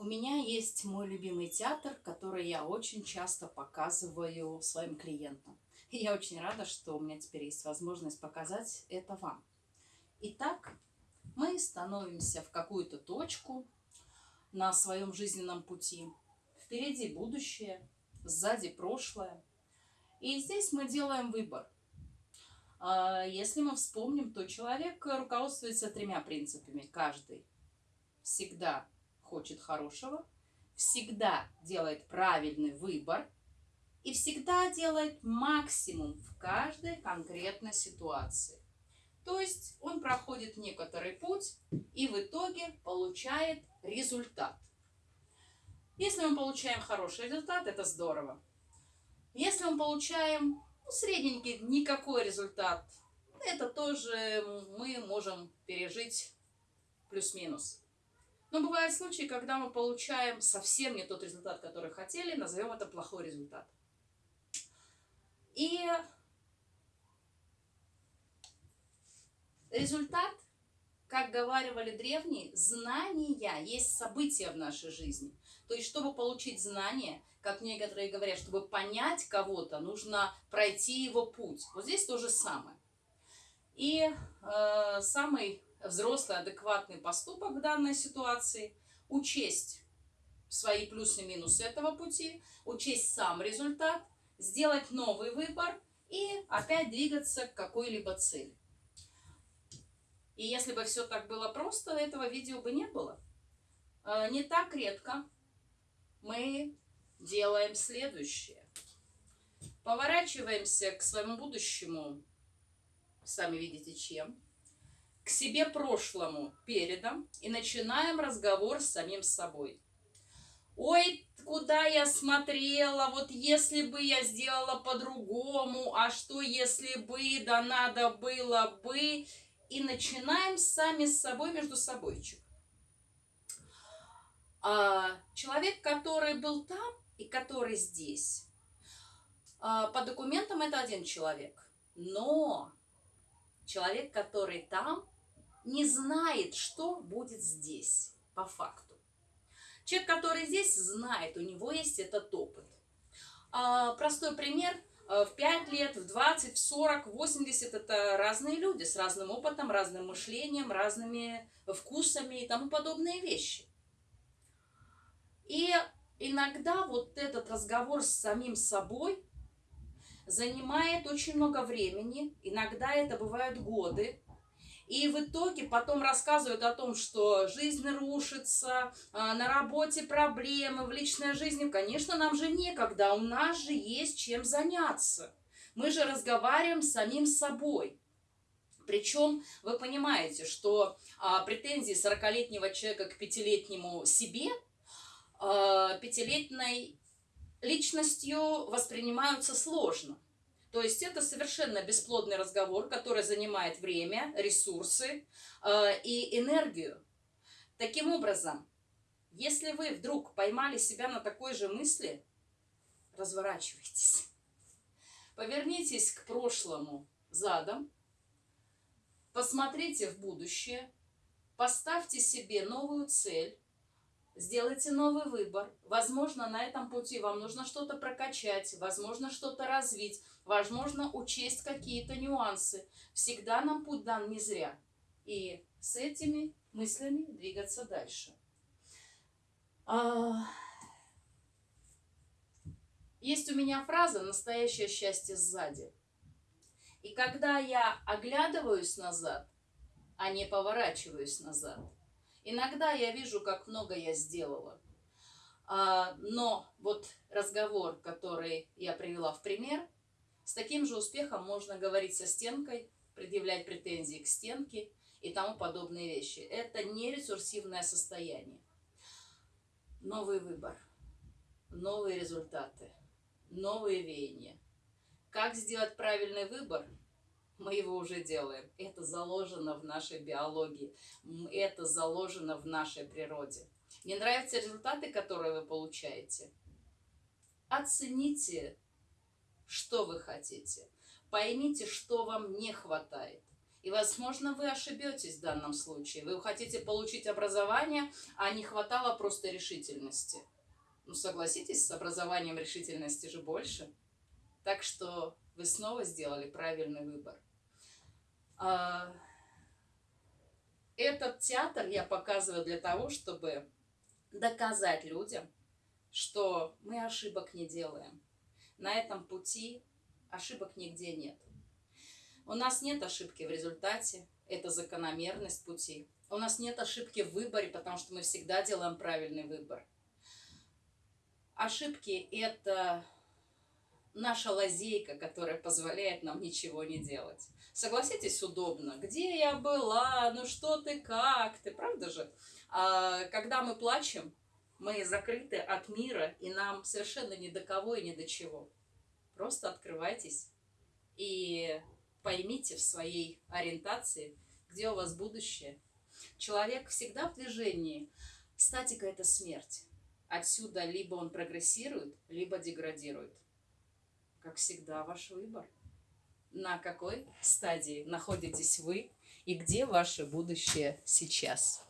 У меня есть мой любимый театр, который я очень часто показываю своим клиентам. И я очень рада, что у меня теперь есть возможность показать это вам. Итак, мы становимся в какую-то точку на своем жизненном пути. Впереди будущее, сзади прошлое. И здесь мы делаем выбор. А, если мы вспомним, то человек руководствуется тремя принципами. Каждый всегда хочет хорошего, всегда делает правильный выбор и всегда делает максимум в каждой конкретной ситуации. То есть он проходит некоторый путь и в итоге получает результат. Если мы получаем хороший результат, это здорово. Если мы получаем ну, средненький, никакой результат, это тоже мы можем пережить плюс-минус. Но бывают случаи, когда мы получаем совсем не тот результат, который хотели, назовем это плохой результат. И результат, как говаривали древние, знания есть события в нашей жизни. То есть, чтобы получить знания, как некоторые говорят, чтобы понять кого-то, нужно пройти его путь. Вот здесь то же самое. И э, самый взрослый, адекватный поступок в данной ситуации, учесть свои плюсы и минусы этого пути, учесть сам результат, сделать новый выбор и опять двигаться к какой-либо цели. И если бы все так было просто, этого видео бы не было. Э, не так редко мы делаем следующее. Поворачиваемся к своему будущему, сами видите чем, к себе прошлому передом и начинаем разговор с самим собой. Ой, куда я смотрела, вот если бы я сделала по-другому, а что если бы, да надо было бы. И начинаем сами с собой между собойчик. А, человек, который был там и который здесь, а, по документам это один человек. Но человек, который там, не знает, что будет здесь, по факту. Человек, который здесь, знает, у него есть этот опыт. А, простой пример. А, в 5 лет, в 20, в 40, в 80 это разные люди с разным опытом, разным мышлением, разными вкусами и тому подобные вещи. И иногда вот этот разговор с самим собой занимает очень много времени, иногда это бывают годы, и в итоге потом рассказывают о том, что жизнь рушится, а, на работе проблемы, в личной жизни. Конечно, нам же некогда, у нас же есть чем заняться. Мы же разговариваем с самим собой. Причем вы понимаете, что а, претензии 40-летнего человека к пятилетнему себе, а, пятилетней личностью воспринимаются сложно. То есть это совершенно бесплодный разговор, который занимает время, ресурсы э, и энергию. Таким образом, если вы вдруг поймали себя на такой же мысли, разворачивайтесь. Повернитесь к прошлому задом, посмотрите в будущее, поставьте себе новую цель, Сделайте новый выбор. Возможно, на этом пути вам нужно что-то прокачать, возможно, что-то развить, возможно, учесть какие-то нюансы. Всегда нам путь дан не зря. И с этими мыслями двигаться дальше. А, есть у меня фраза «настоящее счастье сзади». И когда я оглядываюсь назад, а не поворачиваюсь назад – Иногда я вижу, как много я сделала. А, но вот разговор, который я привела в пример, с таким же успехом можно говорить со стенкой, предъявлять претензии к стенке и тому подобные вещи. Это не ресурсивное состояние. Новый выбор, новые результаты, новые веяния. Как сделать правильный выбор – мы его уже делаем. Это заложено в нашей биологии, это заложено в нашей природе. Не нравятся результаты, которые вы получаете? Оцените, что вы хотите. Поймите, что вам не хватает. И, возможно, вы ошибетесь в данном случае. Вы хотите получить образование, а не хватало просто решительности. Ну, согласитесь, с образованием решительности же больше. Так что вы снова сделали правильный выбор. А, этот театр я показываю для того, чтобы доказать людям, что мы ошибок не делаем. На этом пути ошибок нигде нет. У нас нет ошибки в результате, это закономерность пути. У нас нет ошибки в выборе, потому что мы всегда делаем правильный выбор. Ошибки – это наша лазейка, которая позволяет нам ничего не делать. Согласитесь, удобно. Где я была? Ну что ты, как ты? Правда же? А когда мы плачем, мы закрыты от мира, и нам совершенно ни до кого и ни до чего. Просто открывайтесь и поймите в своей ориентации, где у вас будущее. Человек всегда в движении. Статика – это смерть. Отсюда либо он прогрессирует, либо деградирует. Как всегда, ваш выбор. На какой стадии находитесь вы и где ваше будущее сейчас?